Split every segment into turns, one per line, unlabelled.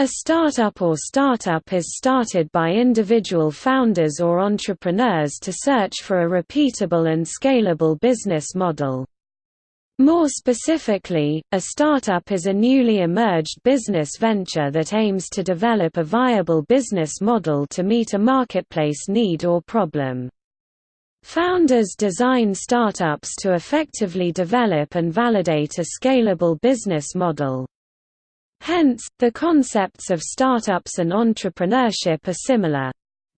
A startup or startup is started by individual founders or entrepreneurs to search for a repeatable and scalable business model. More specifically, a startup is a newly emerged business venture that aims to develop a viable business model to meet a marketplace need or problem. Founders design startups to effectively develop and validate a scalable business model. Hence, the concepts of startups and entrepreneurship are similar.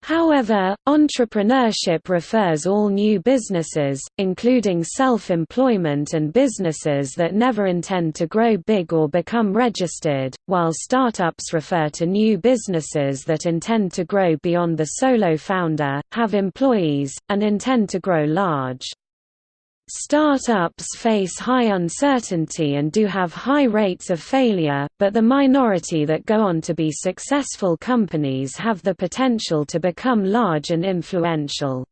However, entrepreneurship refers all new businesses, including self-employment and businesses that never intend to grow big or become registered, while startups refer to new businesses that intend to grow beyond the solo founder, have employees, and intend to grow large. Startups face high uncertainty and do have high rates of failure, but the minority that go on to be successful companies have the potential to become large and influential.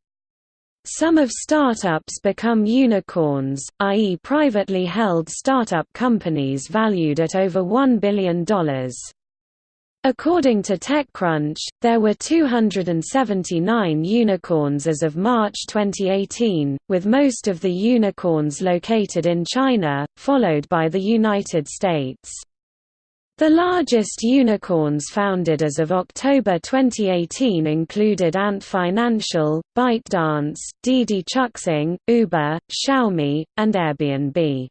Some of startups become unicorns, i.e. privately held startup companies valued at over $1 billion. According to TechCrunch, there were 279 unicorns as of March 2018, with most of the unicorns located in China, followed by the United States. The largest unicorns founded as of October 2018 included Ant Financial, ByteDance, Didi Chuxing, Uber, Xiaomi, and Airbnb.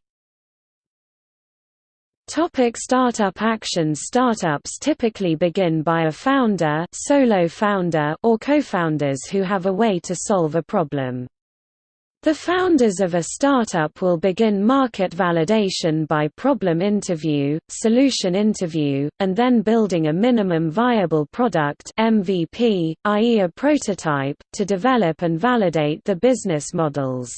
Topic startup actions Startups typically begin by a founder, solo founder or co-founders who have a way to solve a problem. The founders of a startup will begin market validation by problem interview, solution interview, and then building a minimum viable product MVP, i.e. a prototype, to develop and validate the business models.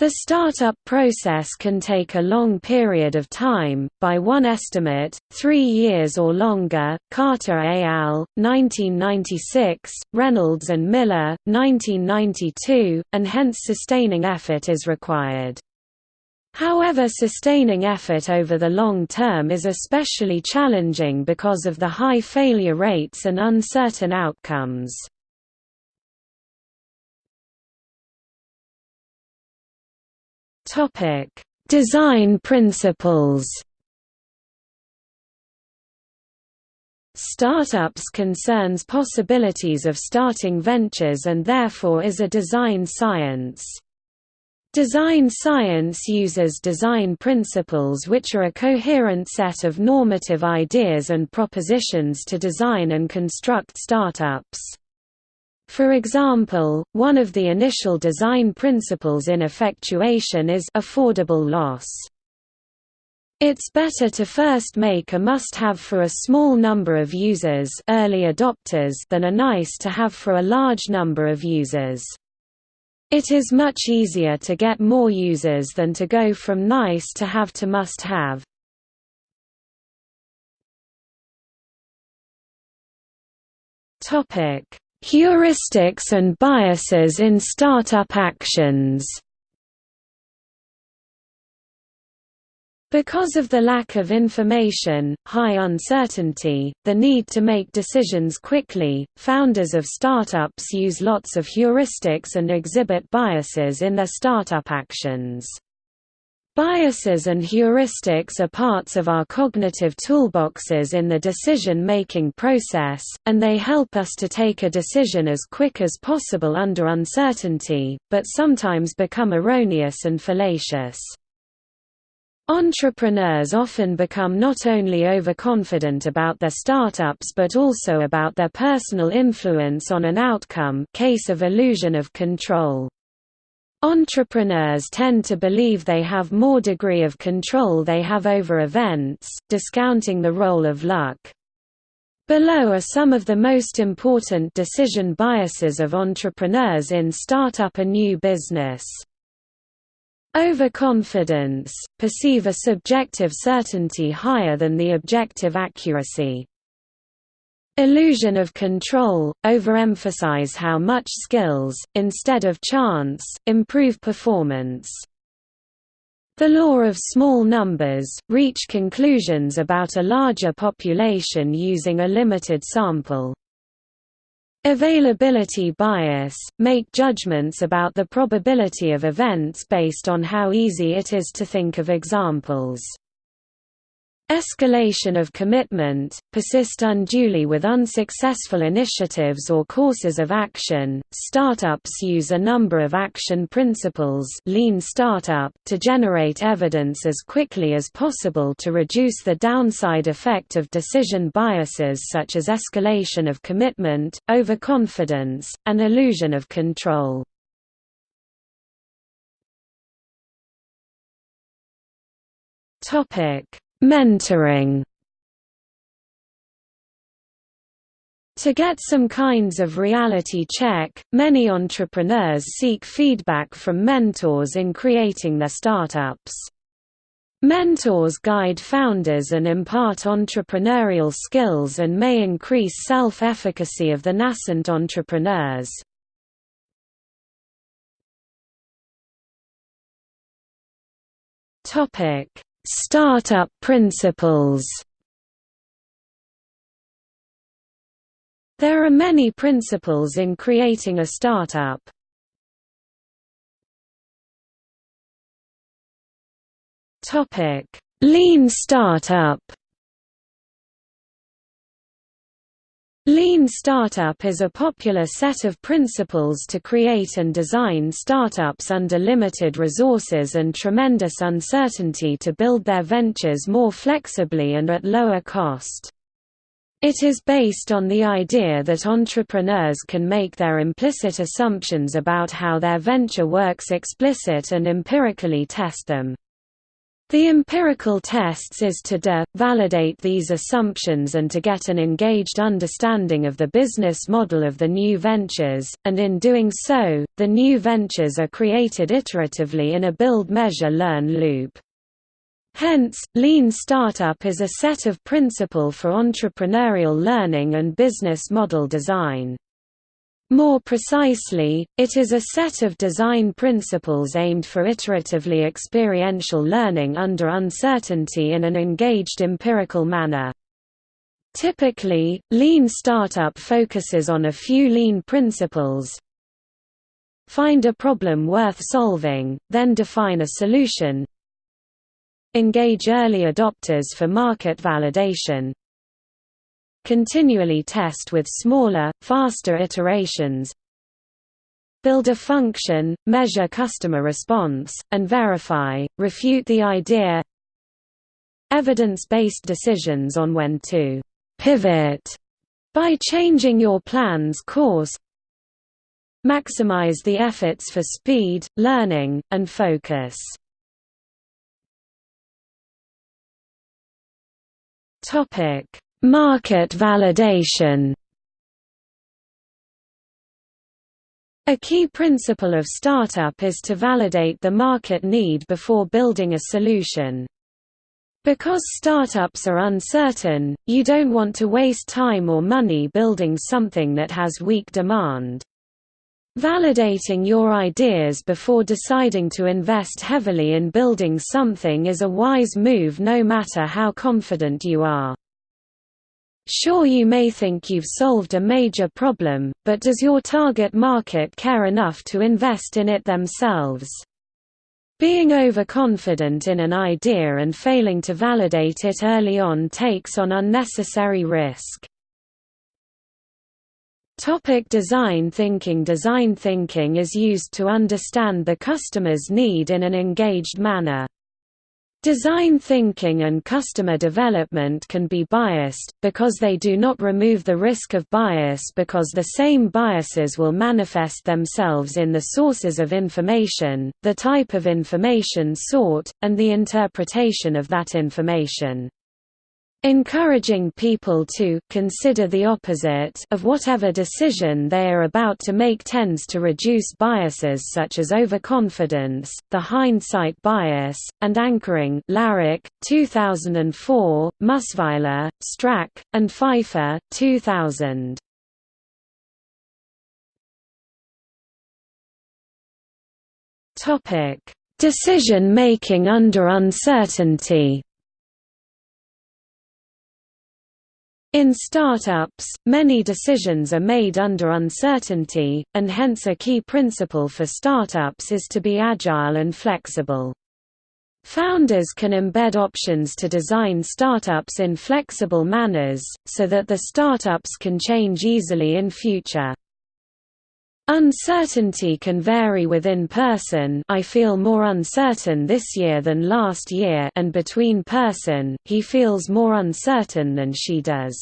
The startup process can take a long period of time, by one estimate, three years or longer. Carter et al., 1996, Reynolds and Miller, 1992, and hence sustaining effort is required. However sustaining effort over the long term is especially challenging because of the high failure rates and uncertain outcomes. Design principles. Startups concerns possibilities of starting ventures and therefore is a design science. Design science uses design principles which are a coherent set of normative ideas and propositions to design and construct startups. For example, one of the initial design principles in effectuation is affordable loss. It's better to first make a must-have for a small number of users early adopters than a nice-to-have for a large number of users. It is much easier to get more users than to go from nice to have to must-have. Topic Heuristics and biases in startup actions Because of the lack of information, high uncertainty, the need to make decisions quickly, founders of startups use lots of heuristics and exhibit biases in their startup actions. Biases and heuristics are parts of our cognitive toolboxes in the decision-making process, and they help us to take a decision as quick as possible under uncertainty, but sometimes become erroneous and fallacious. Entrepreneurs often become not only overconfident about their startups but also about their personal influence on an outcome case of illusion of control. Entrepreneurs tend to believe they have more degree of control they have over events, discounting the role of luck. Below are some of the most important decision biases of entrepreneurs in start up a new business. Overconfidence – perceive a subjective certainty higher than the objective accuracy. Illusion of control, overemphasize how much skills, instead of chance, improve performance. The law of small numbers, reach conclusions about a larger population using a limited sample. Availability bias – make judgments about the probability of events based on how easy it is to think of examples. Escalation of commitment, persist unduly with unsuccessful initiatives or courses of action. Startups use a number of action principles lean startup to generate evidence as quickly as possible to reduce the downside effect of decision biases such as escalation of commitment, overconfidence, and illusion of control. Topic Mentoring To get some kinds of reality check, many entrepreneurs seek feedback from mentors in creating their startups. Mentors guide founders and impart entrepreneurial skills and may increase self-efficacy of the nascent entrepreneurs. Startup principles There are many principles in creating a startup. Lean startup. Lean Startup is a popular set of principles to create and design startups under limited resources and tremendous uncertainty to build their ventures more flexibly and at lower cost. It is based on the idea that entrepreneurs can make their implicit assumptions about how their venture works explicit and empirically test them. The empirical tests is to de validate these assumptions and to get an engaged understanding of the business model of the new ventures, and in doing so, the new ventures are created iteratively in a build-measure-learn loop. Hence, Lean Startup is a set of principle for entrepreneurial learning and business model design. More precisely, it is a set of design principles aimed for iteratively experiential learning under uncertainty in an engaged empirical manner. Typically, Lean Startup focuses on a few Lean principles. Find a problem worth solving, then define a solution. Engage early adopters for market validation, Continually test with smaller, faster iterations Build a function, measure customer response, and verify, refute the idea Evidence-based decisions on when to «pivot» by changing your plan's course Maximize the efforts for speed, learning, and focus. Topic Market validation A key principle of startup is to validate the market need before building a solution. Because startups are uncertain, you don't want to waste time or money building something that has weak demand. Validating your ideas before deciding to invest heavily in building something is a wise move no matter how confident you are. Sure you may think you've solved a major problem, but does your target market care enough to invest in it themselves? Being overconfident in an idea and failing to validate it early on takes on unnecessary risk. Topic design thinking Design thinking is used to understand the customer's need in an engaged manner. Design thinking and customer development can be biased, because they do not remove the risk of bias because the same biases will manifest themselves in the sources of information, the type of information sought, and the interpretation of that information. Encouraging people to consider the opposite of whatever decision they are about to make tends to reduce biases such as overconfidence, the hindsight bias, and anchoring Larrick, 2004, Mussweiler, Strack, and Pfeiffer, 2000. Decision-making under uncertainty In startups, many decisions are made under uncertainty, and hence a key principle for startups is to be agile and flexible. Founders can embed options to design startups in flexible manners, so that the startups can change easily in future. Uncertainty can vary within person I feel more uncertain this year than last year and between person, he feels more uncertain than she does.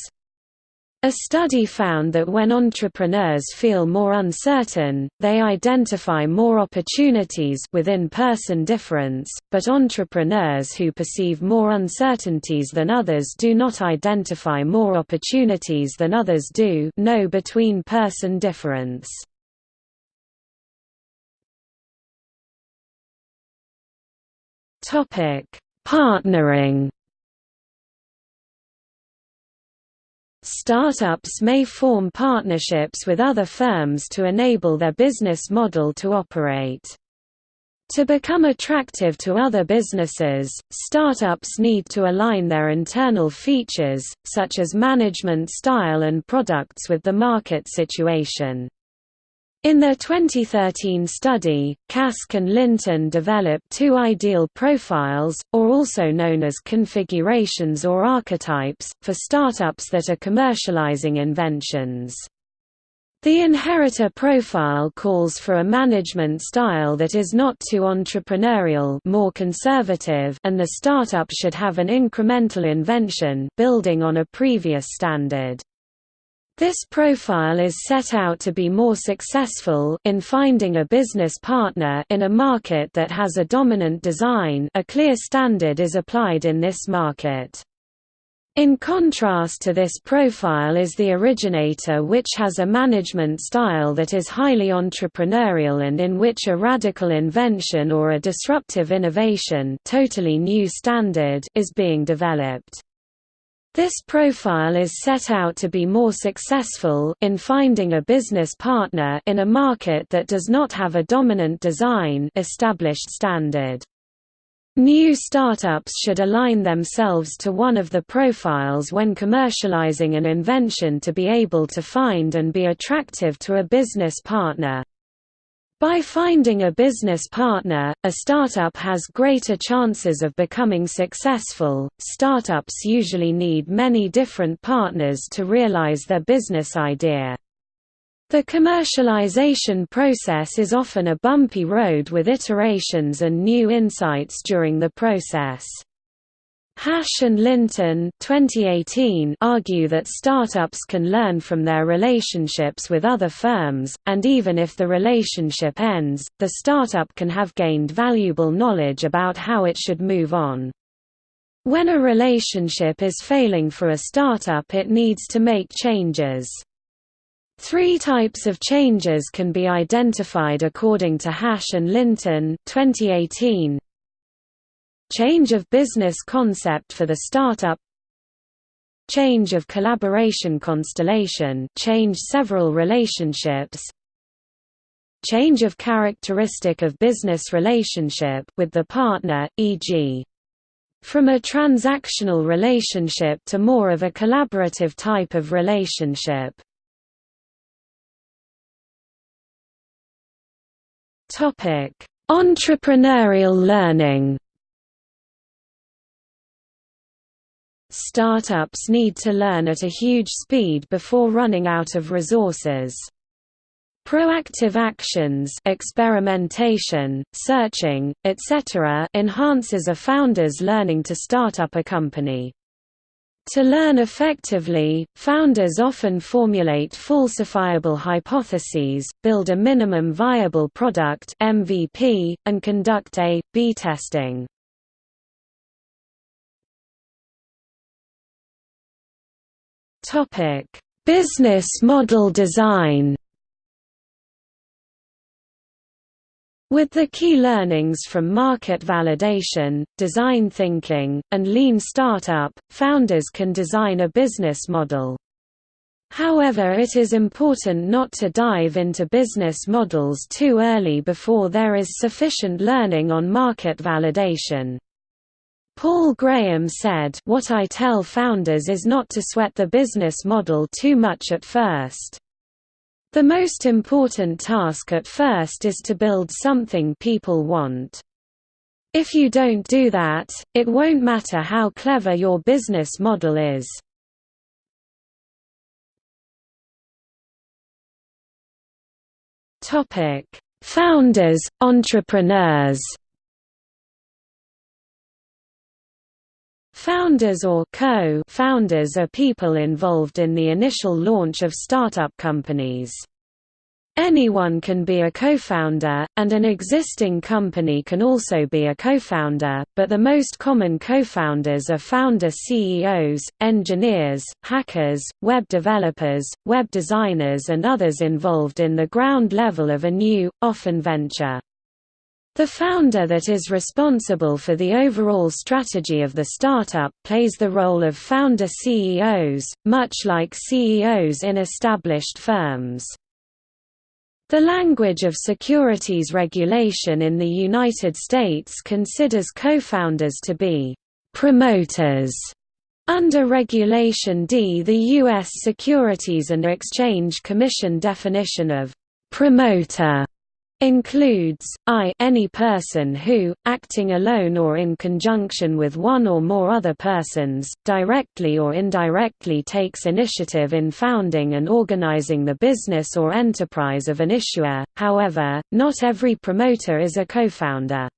A study found that when entrepreneurs feel more uncertain, they identify more opportunities within person difference, but entrepreneurs who perceive more uncertainties than others do not identify more opportunities than others do no between person difference. Topic: Partnering. Startups may form partnerships with other firms to enable their business model to operate. To become attractive to other businesses, startups need to align their internal features, such as management style and products with the market situation. In their 2013 study, Kask and Linton developed two ideal profiles, or also known as configurations or archetypes, for startups that are commercializing inventions. The inheritor profile calls for a management style that is not too entrepreneurial more conservative and the startup should have an incremental invention building on a previous standard. This profile is set out to be more successful in finding a business partner in a market that has a dominant design a clear standard is applied in this market. In contrast to this profile is the originator which has a management style that is highly entrepreneurial and in which a radical invention or a disruptive innovation totally new standard is being developed. This profile is set out to be more successful in finding a business partner in a market that does not have a dominant design established standard. New startups should align themselves to one of the profiles when commercializing an invention to be able to find and be attractive to a business partner. By finding a business partner, a startup has greater chances of becoming successful. Startups usually need many different partners to realize their business idea. The commercialization process is often a bumpy road with iterations and new insights during the process. Hash and Linton 2018 argue that startups can learn from their relationships with other firms, and even if the relationship ends, the startup can have gained valuable knowledge about how it should move on. When a relationship is failing for a startup it needs to make changes. Three types of changes can be identified according to Hash and Linton 2018. Change of business concept for the startup Change of collaboration constellation change several relationships Change of characteristic of business relationship with the partner, e.g. from a transactional relationship to more of a collaborative type of relationship. Entrepreneurial learning Startups need to learn at a huge speed before running out of resources. Proactive actions experimentation, searching, etc. enhances a founder's learning to start up a company. To learn effectively, founders often formulate falsifiable hypotheses, build a minimum viable product MVP, and conduct A-B testing. Topic: Business model design. With the key learnings from market validation, design thinking, and lean startup, founders can design a business model. However it is important not to dive into business models too early before there is sufficient learning on market validation. Paul Graham said, What I tell founders is not to sweat the business model too much at first. The most important task at first is to build something people want. If you don't do that, it won't matter how clever your business model is. Founders, entrepreneurs. Founders or co-founders are people involved in the initial launch of startup companies. Anyone can be a co-founder, and an existing company can also be a co-founder, but the most common co-founders are founder CEOs, engineers, hackers, web developers, web designers and others involved in the ground level of a new, often venture. The founder that is responsible for the overall strategy of the startup plays the role of founder CEOs, much like CEOs in established firms. The language of securities regulation in the United States considers co-founders to be promoters. Under Regulation D the U.S. Securities and Exchange Commission definition of promoter includes, I any person who, acting alone or in conjunction with one or more other persons, directly or indirectly takes initiative in founding and organizing the business or enterprise of an issuer, however, not every promoter is a co-founder.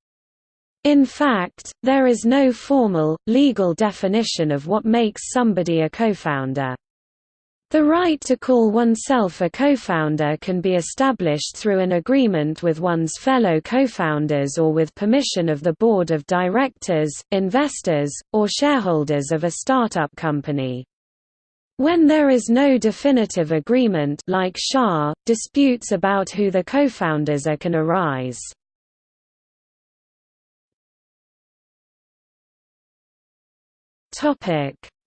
In fact, there is no formal, legal definition of what makes somebody a co-founder. The right to call oneself a co-founder can be established through an agreement with one's fellow co-founders or with permission of the board of directors, investors, or shareholders of a startup company. When there is no definitive agreement like SHA, disputes about who the co-founders are can arise.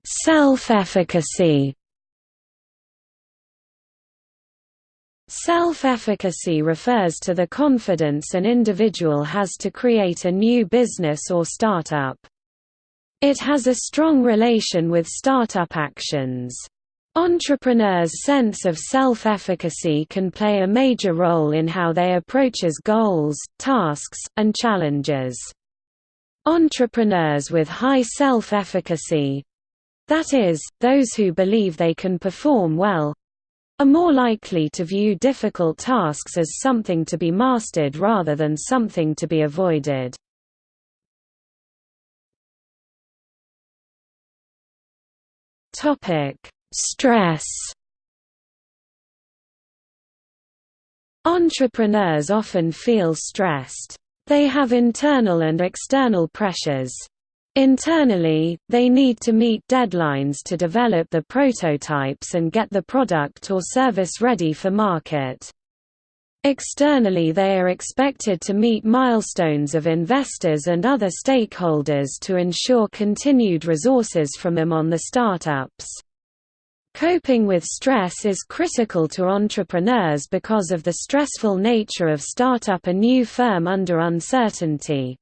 Self-efficacy Self-efficacy refers to the confidence an individual has to create a new business or startup. It has a strong relation with startup actions. Entrepreneurs' sense of self-efficacy can play a major role in how they approaches goals, tasks, and challenges. Entrepreneurs with high self-efficacy—that is, those who believe they can perform well, are more likely to view difficult tasks as something to be mastered rather than something to be avoided. Stress Entrepreneurs often feel stressed. They have internal and external pressures. Internally, they need to meet deadlines to develop the prototypes and get the product or service ready for market. Externally they are expected to meet milestones of investors and other stakeholders to ensure continued resources from them on the startups. Coping with stress is critical to entrepreneurs because of the stressful nature of startup a new firm under uncertainty.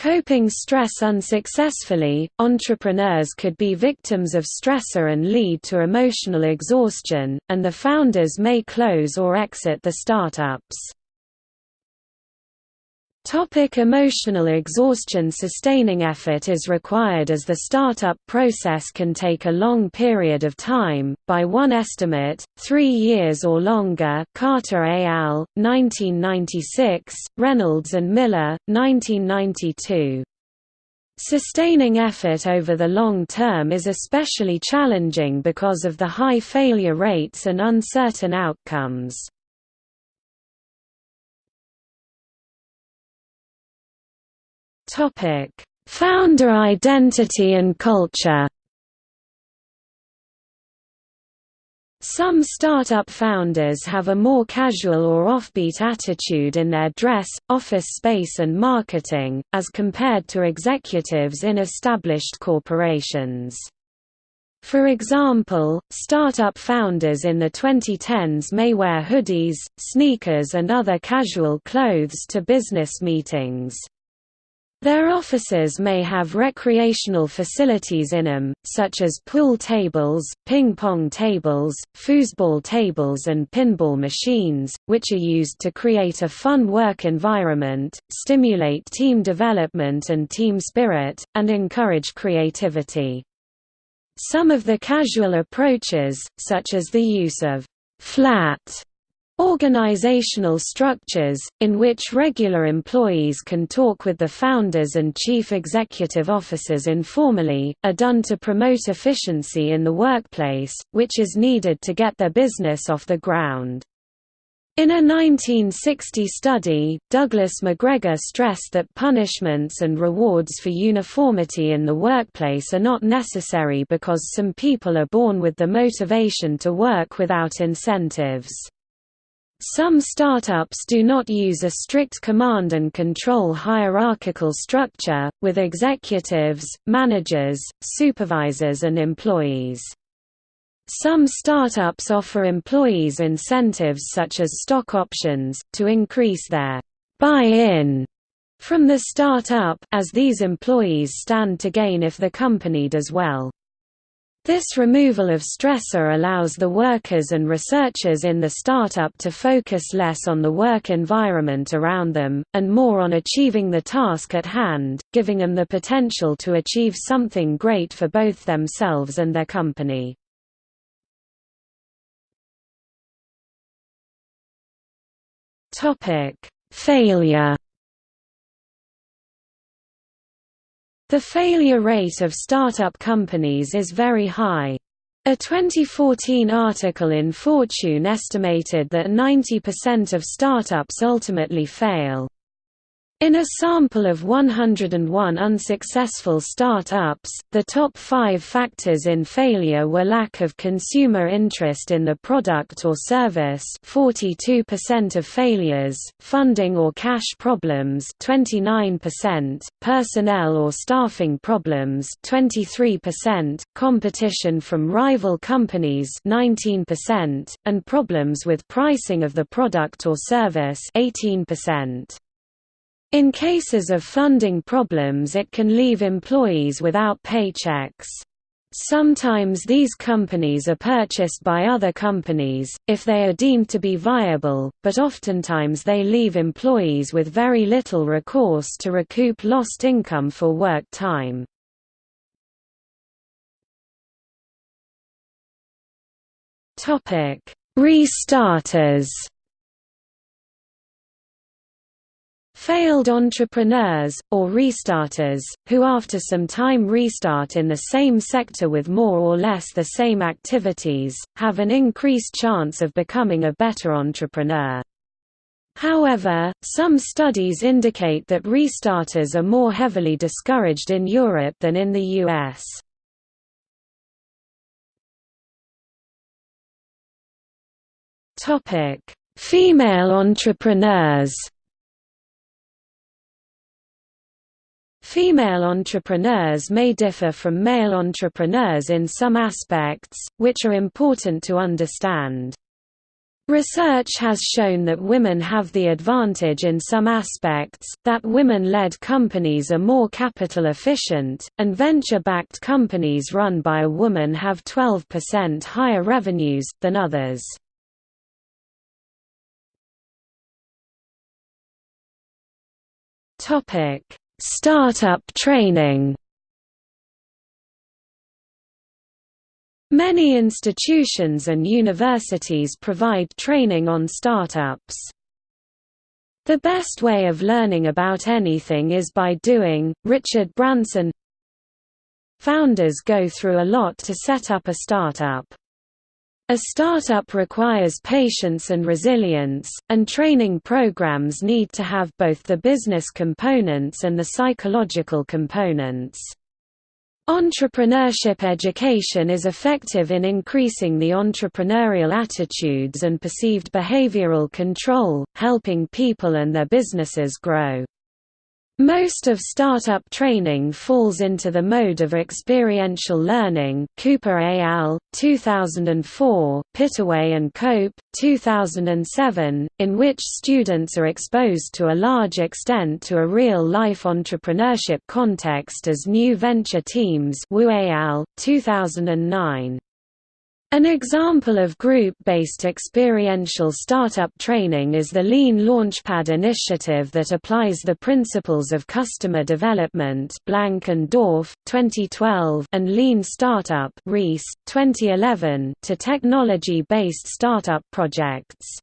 Coping stress unsuccessfully, entrepreneurs could be victims of stressor and lead to emotional exhaustion, and the founders may close or exit the startups. Topic emotional exhaustion Sustaining effort is required as the startup process can take a long period of time, by one estimate, three years or longer Carter et al., 1996, Reynolds and Miller, 1992. Sustaining effort over the long term is especially challenging because of the high failure rates and uncertain outcomes. Topic: Founder identity and culture. Some startup founders have a more casual or offbeat attitude in their dress, office space and marketing, as compared to executives in established corporations. For example, startup founders in the 2010s may wear hoodies, sneakers and other casual clothes to business meetings. Their offices may have recreational facilities in them, such as pool tables, ping-pong tables, foosball tables and pinball machines, which are used to create a fun work environment, stimulate team development and team spirit, and encourage creativity. Some of the casual approaches, such as the use of flat Organizational structures, in which regular employees can talk with the founders and chief executive officers informally, are done to promote efficiency in the workplace, which is needed to get their business off the ground. In a 1960 study, Douglas McGregor stressed that punishments and rewards for uniformity in the workplace are not necessary because some people are born with the motivation to work without incentives. Some startups do not use a strict command and control hierarchical structure, with executives, managers, supervisors and employees. Some startups offer employees incentives such as stock options, to increase their buy-in from the startup, as these employees stand to gain if the company does well. This removal of stressor allows the workers and researchers in the startup to focus less on the work environment around them, and more on achieving the task at hand, giving them the potential to achieve something great for both themselves and their company. Failure The failure rate of startup companies is very high. A 2014 article in Fortune estimated that 90% of startups ultimately fail. In a sample of 101 unsuccessful startups, the top five factors in failure were lack of consumer interest in the product or service 42% of failures, funding or cash problems 29%, personnel or staffing problems 23%, competition from rival companies 19%, and problems with pricing of the product or service 18%. In cases of funding problems it can leave employees without paychecks. Sometimes these companies are purchased by other companies, if they are deemed to be viable, but oftentimes they leave employees with very little recourse to recoup lost income for work time. Restarters Failed entrepreneurs, or restarters, who after some time restart in the same sector with more or less the same activities, have an increased chance of becoming a better entrepreneur. However, some studies indicate that restarters are more heavily discouraged in Europe than in the US. Female entrepreneurs Female entrepreneurs may differ from male entrepreneurs in some aspects, which are important to understand. Research has shown that women have the advantage in some aspects, that women-led companies are more capital efficient, and venture-backed companies run by a woman have 12% higher revenues, than others. Startup training Many institutions and universities provide training on startups. The best way of learning about anything is by doing. Richard Branson Founders go through a lot to set up a startup. A startup requires patience and resilience, and training programs need to have both the business components and the psychological components. Entrepreneurship education is effective in increasing the entrepreneurial attitudes and perceived behavioral control, helping people and their businesses grow. Most of startup training falls into the mode of experiential learning Cooper et al. 2004, Pittaway and Cope, 2007, in which students are exposed to a large extent to a real-life entrepreneurship context as new venture teams Wu al. 2009. An example of group-based experiential startup training is the Lean Launchpad initiative that applies the principles of customer development Blank and Dorf, 2012 and Lean Startup Ries, 2011 to technology-based startup projects.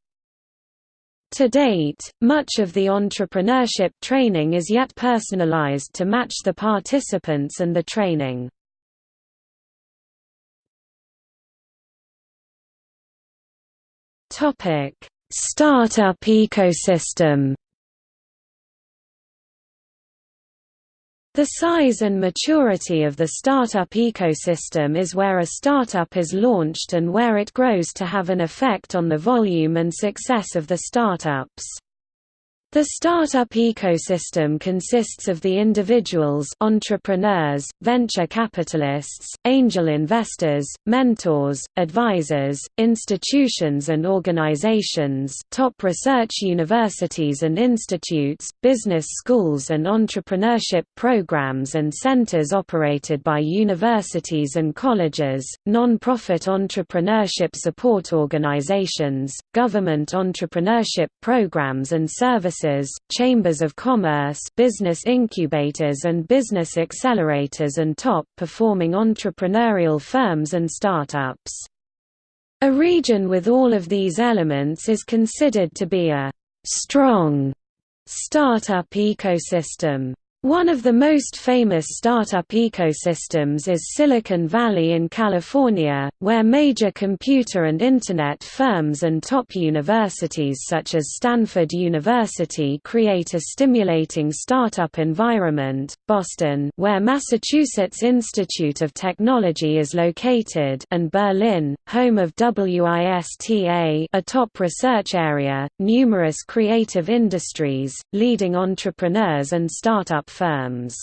To date, much of the entrepreneurship training is yet personalized to match the participants and the training. Topic: Startup ecosystem. The size and maturity of the startup ecosystem is where a startup is launched and where it grows to have an effect on the volume and success of the startups. The startup ecosystem consists of the individuals entrepreneurs, venture capitalists, angel investors, mentors, advisors, institutions and organizations top research universities and institutes, business schools and entrepreneurship programs and centers operated by universities and colleges, non-profit entrepreneurship support organizations, government entrepreneurship programs and services chambers of commerce business incubators and business accelerators and top-performing entrepreneurial firms and startups. A region with all of these elements is considered to be a «strong» startup ecosystem. One of the most famous startup ecosystems is Silicon Valley in California, where major computer and Internet firms and top universities such as Stanford University create a stimulating startup environment, Boston where Massachusetts Institute of Technology is located and Berlin, home of WISTA a top research area, numerous creative industries, leading entrepreneurs and startup firms.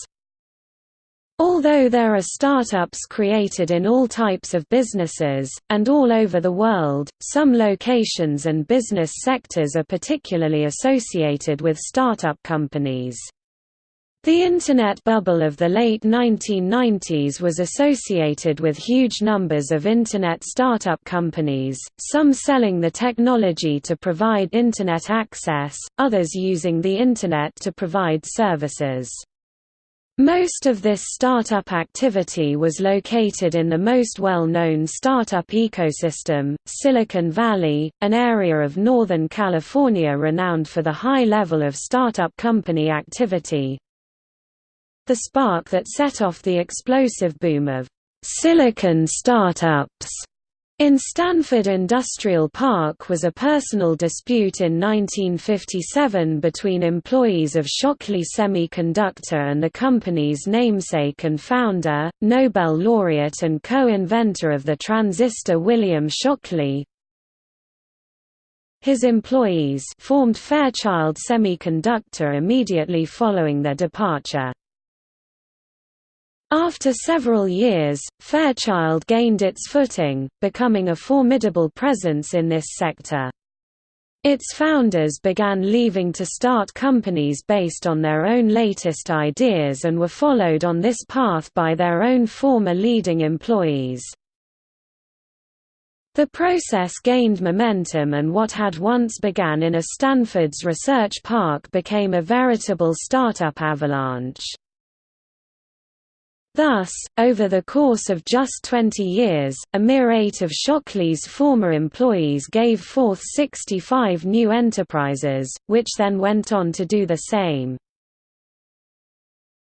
Although there are startups created in all types of businesses, and all over the world, some locations and business sectors are particularly associated with startup companies. The Internet bubble of the late 1990s was associated with huge numbers of Internet startup companies, some selling the technology to provide Internet access, others using the Internet to provide services. Most of this startup activity was located in the most well-known startup ecosystem, Silicon Valley, an area of Northern California renowned for the high level of startup company activity, the spark that set off the explosive boom of silicon startups in Stanford Industrial Park was a personal dispute in 1957 between employees of Shockley Semiconductor and the company's namesake and founder, Nobel laureate and co-inventor of the transistor William Shockley. His employees formed Fairchild Semiconductor immediately following their departure. After several years, Fairchild gained its footing, becoming a formidable presence in this sector. Its founders began leaving to start companies based on their own latest ideas and were followed on this path by their own former leading employees. The process gained momentum and what had once began in a Stanford's research park became a veritable startup avalanche. Thus, over the course of just 20 years, a mere eight of Shockley's former employees gave forth 65 new enterprises, which then went on to do the same.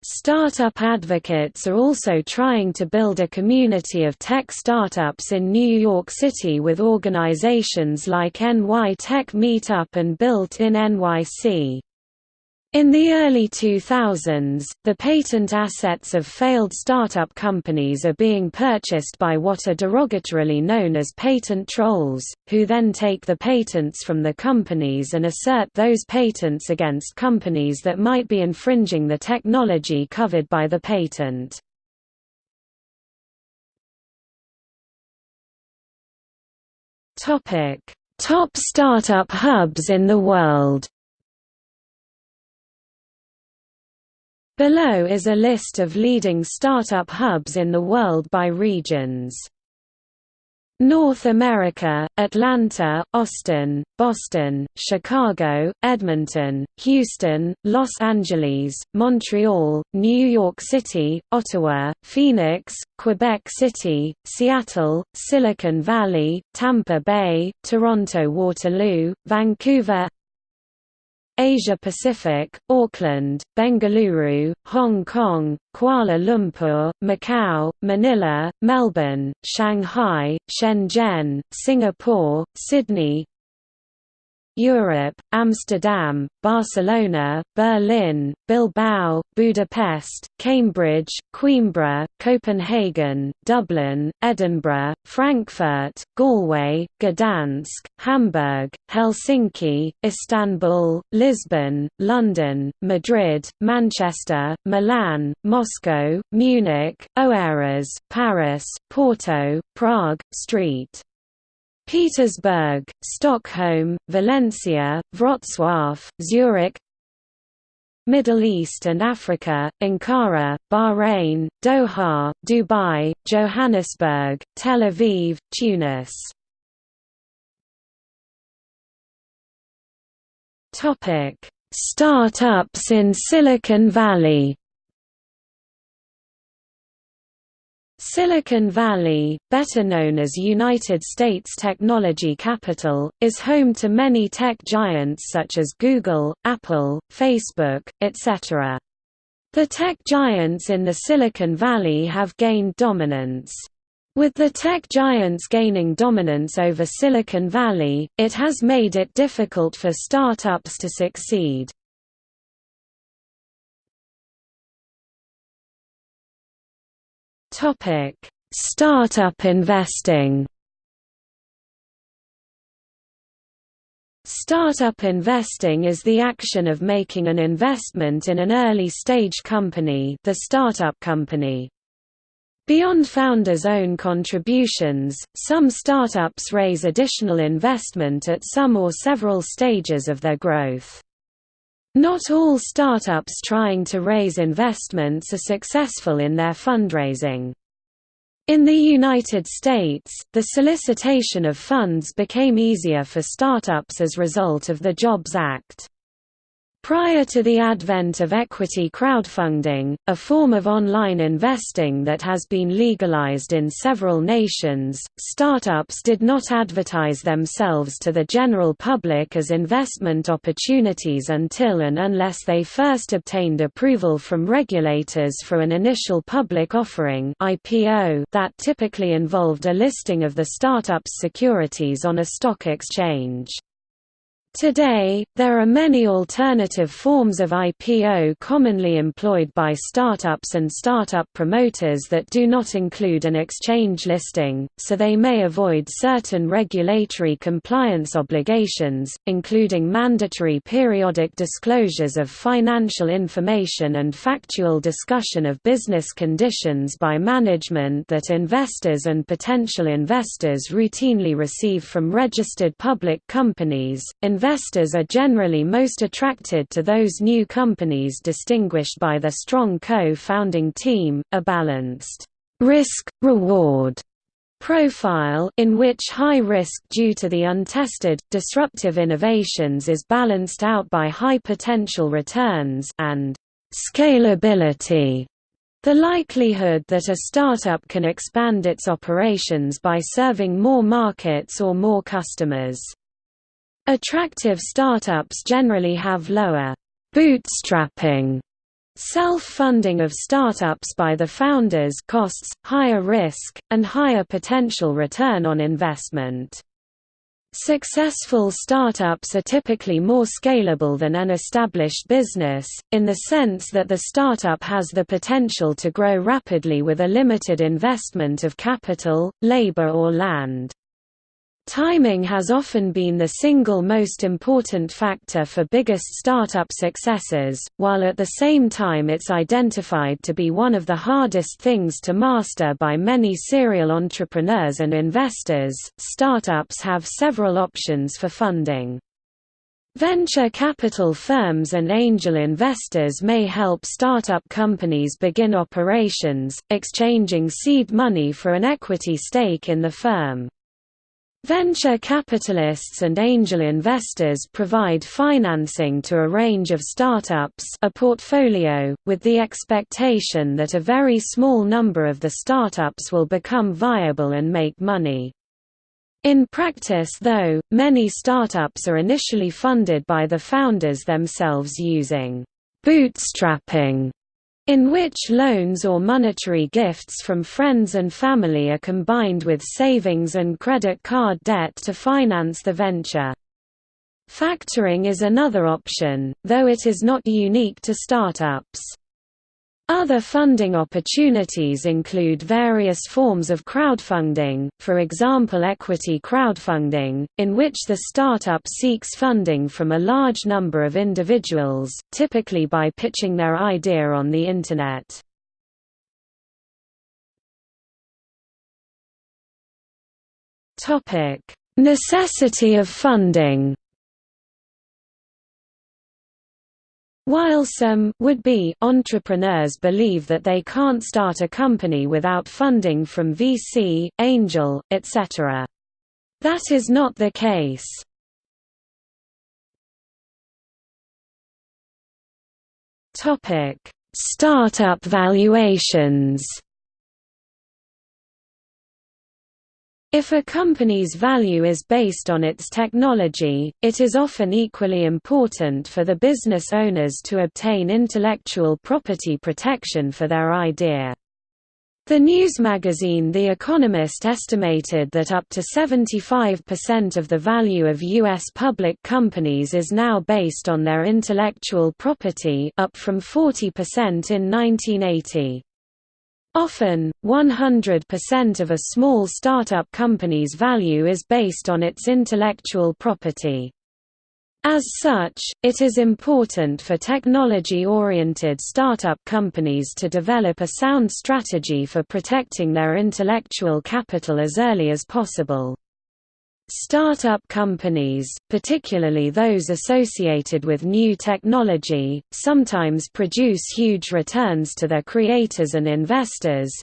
Startup advocates are also trying to build a community of tech startups in New York City with organizations like NY Tech Meetup and Built in NYC. In the early 2000s, the patent assets of failed startup companies are being purchased by what are derogatorily known as patent trolls, who then take the patents from the companies and assert those patents against companies that might be infringing the technology covered by the patent. Top startup hubs in the world Below is a list of leading startup hubs in the world by regions. North America, Atlanta, Austin, Boston, Chicago, Edmonton, Houston, Los Angeles, Montreal, New York City, Ottawa, Phoenix, Quebec City, Seattle, Silicon Valley, Tampa Bay, Toronto Waterloo, Vancouver Asia Pacific, Auckland, Bengaluru, Hong Kong, Kuala Lumpur, Macau, Manila, Melbourne, Shanghai, Shenzhen, Singapore, Sydney, Europe, Amsterdam, Barcelona, Berlin, Bilbao, Budapest, Cambridge, Coimbra, Copenhagen, Dublin, Edinburgh, Frankfurt, Galway, Gdansk, Hamburg, Helsinki, Istanbul, Lisbon, London, Madrid, Manchester, Milan, Moscow, Munich, Oeiras, Paris, Porto, Prague, St. Petersburg, Stockholm, Valencia, Wrocław, Zurich Middle East and Africa, Ankara, Bahrain, Doha, Dubai, Johannesburg, Tel Aviv, Tunis. Startups in Silicon Valley Silicon Valley, better known as United States Technology Capital, is home to many tech giants such as Google, Apple, Facebook, etc. The tech giants in the Silicon Valley have gained dominance. With the tech giants gaining dominance over Silicon Valley, it has made it difficult for startups to succeed. Topic: Startup investing. Startup investing is the action of making an investment in an early-stage company, the startup company. Beyond founders' own contributions, some startups raise additional investment at some or several stages of their growth. Not all startups trying to raise investments are successful in their fundraising. In the United States, the solicitation of funds became easier for startups as a result of the Jobs Act. Prior to the advent of equity crowdfunding, a form of online investing that has been legalized in several nations, startups did not advertise themselves to the general public as investment opportunities until and unless they first obtained approval from regulators for an initial public offering that typically involved a listing of the startup's securities on a stock exchange. Today, there are many alternative forms of IPO commonly employed by startups and startup promoters that do not include an exchange listing, so they may avoid certain regulatory compliance obligations, including mandatory periodic disclosures of financial information and factual discussion of business conditions by management that investors and potential investors routinely receive from registered public companies investors are generally most attracted to those new companies distinguished by their strong co-founding team, a balanced risk-reward profile in which high risk due to the untested, disruptive innovations is balanced out by high potential returns and scalability the likelihood that a startup can expand its operations by serving more markets or more customers. Attractive startups generally have lower bootstrapping Self-funding of startups by the founders costs, higher risk, and higher potential return on investment. Successful startups are typically more scalable than an established business, in the sense that the startup has the potential to grow rapidly with a limited investment of capital, labor or land. Timing has often been the single most important factor for biggest startup successes, while at the same time it's identified to be one of the hardest things to master by many serial entrepreneurs and investors. Startups have several options for funding. Venture capital firms and angel investors may help startup companies begin operations, exchanging seed money for an equity stake in the firm. Venture capitalists and angel investors provide financing to a range of startups a portfolio, with the expectation that a very small number of the startups will become viable and make money. In practice though, many startups are initially funded by the founders themselves using bootstrapping in which loans or monetary gifts from friends and family are combined with savings and credit card debt to finance the venture. Factoring is another option, though it is not unique to startups. Other funding opportunities include various forms of crowdfunding, for example equity crowdfunding, in which the startup seeks funding from a large number of individuals, typically by pitching their idea on the Internet. Necessity of funding While some would-be entrepreneurs believe that they can't start a company without funding from VC, angel, etc. That is not the case. Topic: Startup valuations. If a company's value is based on its technology, it is often equally important for the business owners to obtain intellectual property protection for their idea. The news magazine The Economist estimated that up to 75% of the value of U.S. public companies is now based on their intellectual property up from 40% in 1980. Often, 100% of a small startup company's value is based on its intellectual property. As such, it is important for technology-oriented startup companies to develop a sound strategy for protecting their intellectual capital as early as possible. Startup companies, particularly those associated with new technology, sometimes produce huge returns to their creators and investors.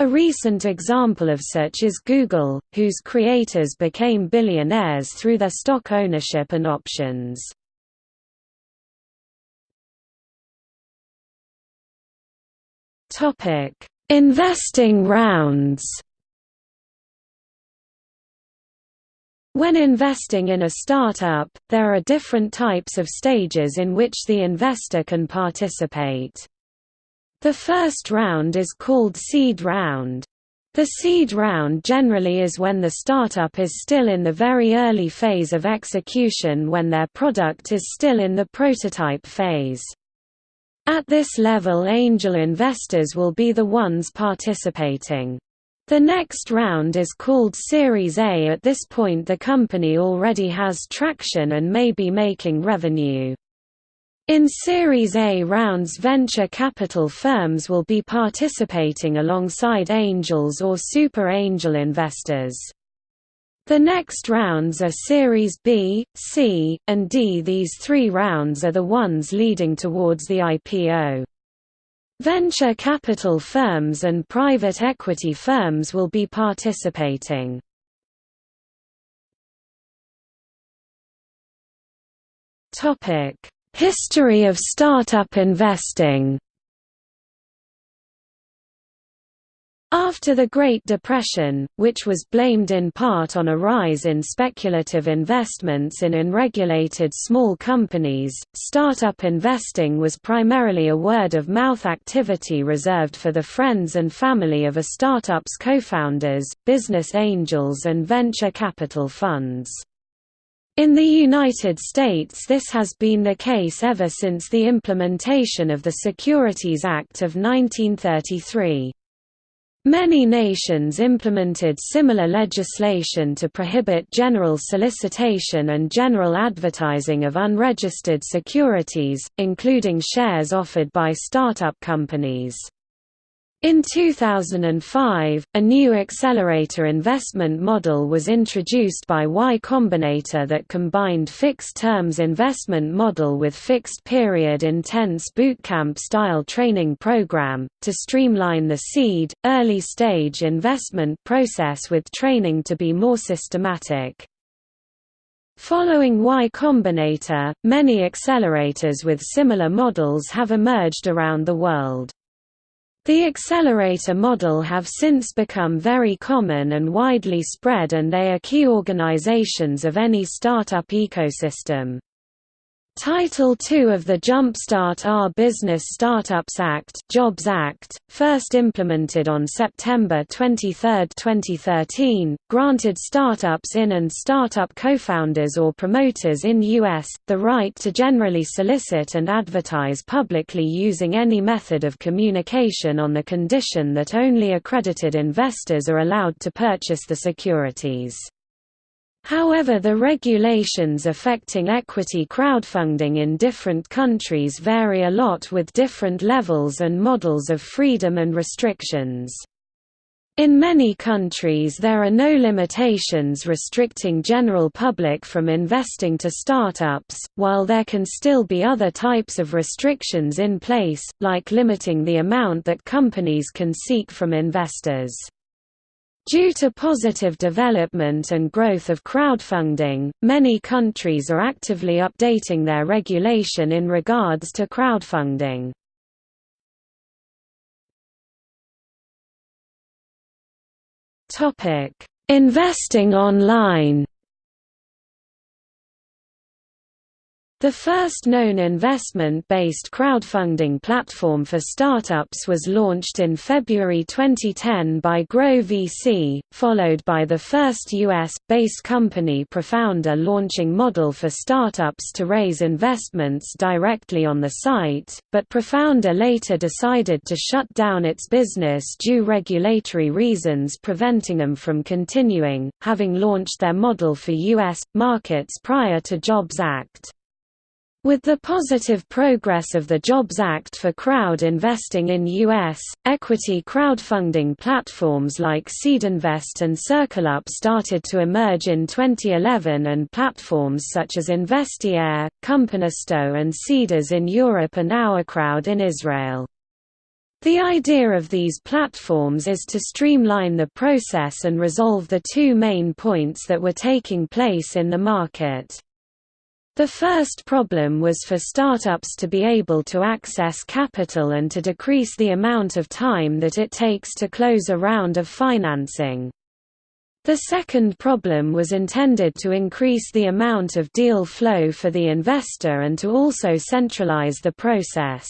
A recent example of such is Google, whose creators became billionaires through their stock ownership and options. Investing rounds When investing in a startup, there are different types of stages in which the investor can participate. The first round is called seed round. The seed round generally is when the startup is still in the very early phase of execution when their product is still in the prototype phase. At this level angel investors will be the ones participating. The next round is called Series A at this point the company already has traction and may be making revenue. In Series A rounds venture capital firms will be participating alongside angels or super angel investors. The next rounds are Series B, C, and D. These three rounds are the ones leading towards the IPO. Venture capital firms and private equity firms will be participating. History of startup investing After the Great Depression, which was blamed in part on a rise in speculative investments in unregulated small companies, startup investing was primarily a word-of-mouth activity reserved for the friends and family of a startup's co-founders, business angels and venture capital funds. In the United States this has been the case ever since the implementation of the Securities Act of 1933. Many nations implemented similar legislation to prohibit general solicitation and general advertising of unregistered securities, including shares offered by startup companies. In 2005, a new accelerator investment model was introduced by Y Combinator that combined fixed-terms investment model with fixed-period intense bootcamp-style training program, to streamline the seed, early-stage investment process with training to be more systematic. Following Y Combinator, many accelerators with similar models have emerged around the world. The accelerator model have since become very common and widely spread and they are key organizations of any startup ecosystem. Title II of the Jumpstart Our Business Startups Act Jobs Act, first implemented on September 23, 2013, granted startups in and startup co-founders or promoters in U.S., the right to generally solicit and advertise publicly using any method of communication on the condition that only accredited investors are allowed to purchase the securities. However the regulations affecting equity crowdfunding in different countries vary a lot with different levels and models of freedom and restrictions. In many countries there are no limitations restricting general public from investing to startups, while there can still be other types of restrictions in place, like limiting the amount that companies can seek from investors. Due to positive development and growth of crowdfunding, many countries are actively updating their regulation in regards to crowdfunding. Investing online The first known investment-based crowdfunding platform for startups was launched in February 2010 by Grow VC, followed by the first U.S.-based company Profounder launching model for startups to raise investments directly on the site, but Profounder later decided to shut down its business due regulatory reasons preventing them from continuing, having launched their model for U.S. markets prior to Jobs Act. With the positive progress of the Jobs Act for crowd investing in U.S. equity crowdfunding platforms like Seedinvest and CircleUp started to emerge in 2011 and platforms such as Investiere, Companisto and Seedrs in Europe and OurCrowd in Israel. The idea of these platforms is to streamline the process and resolve the two main points that were taking place in the market. The first problem was for startups to be able to access capital and to decrease the amount of time that it takes to close a round of financing. The second problem was intended to increase the amount of deal flow for the investor and to also centralize the process.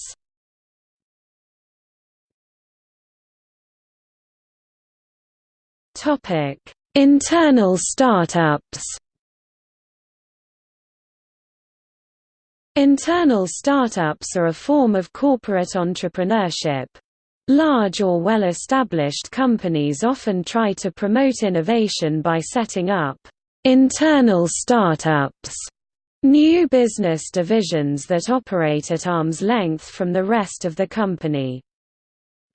Internal startups Internal startups are a form of corporate entrepreneurship. Large or well-established companies often try to promote innovation by setting up internal startups, new business divisions that operate at arm's length from the rest of the company.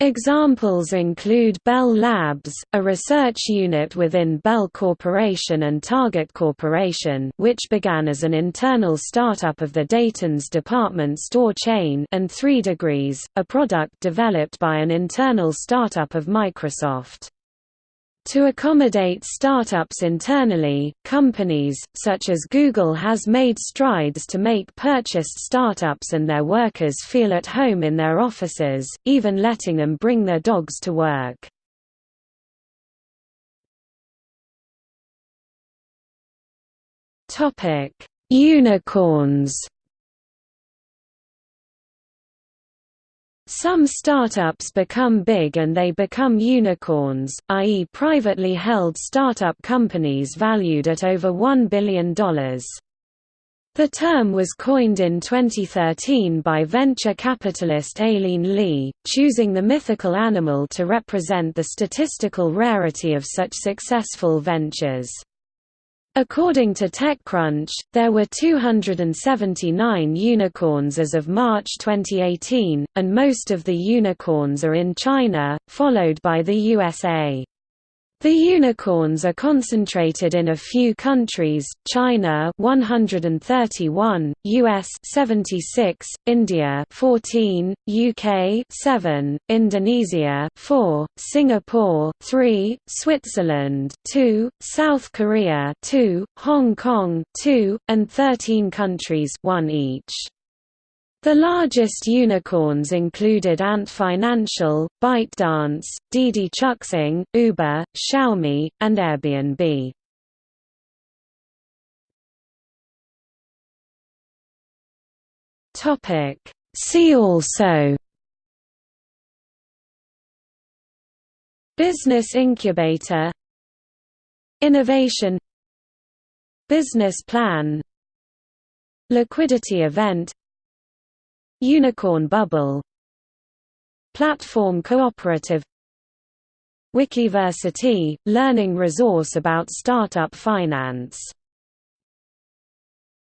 Examples include Bell Labs, a research unit within Bell Corporation and Target Corporation which began as an internal startup of the Dayton's department store chain and 3 Degrees, a product developed by an internal startup of Microsoft. To accommodate startups internally, companies, such as Google has made strides to make purchased startups and their workers feel at home in their offices, even letting them bring their dogs to work. Unicorns Some startups become big and they become unicorns, i.e. privately held startup companies valued at over $1 billion. The term was coined in 2013 by venture capitalist Aileen Lee, choosing the mythical animal to represent the statistical rarity of such successful ventures. According to TechCrunch, there were 279 unicorns as of March 2018, and most of the unicorns are in China, followed by the USA. The unicorns are concentrated in a few countries: China 131, US 76, India 14, UK 7, Indonesia 4, Singapore 3, Switzerland 2, South Korea 2, Hong Kong 2, and 13 countries, one each. The largest unicorns included Ant Financial, ByteDance, Didi Chuxing, Uber, Xiaomi, and Airbnb. See also Business incubator Innovation Business plan Liquidity event Unicorn Bubble. Platform Cooperative. Wikiversity – learning resource about startup finance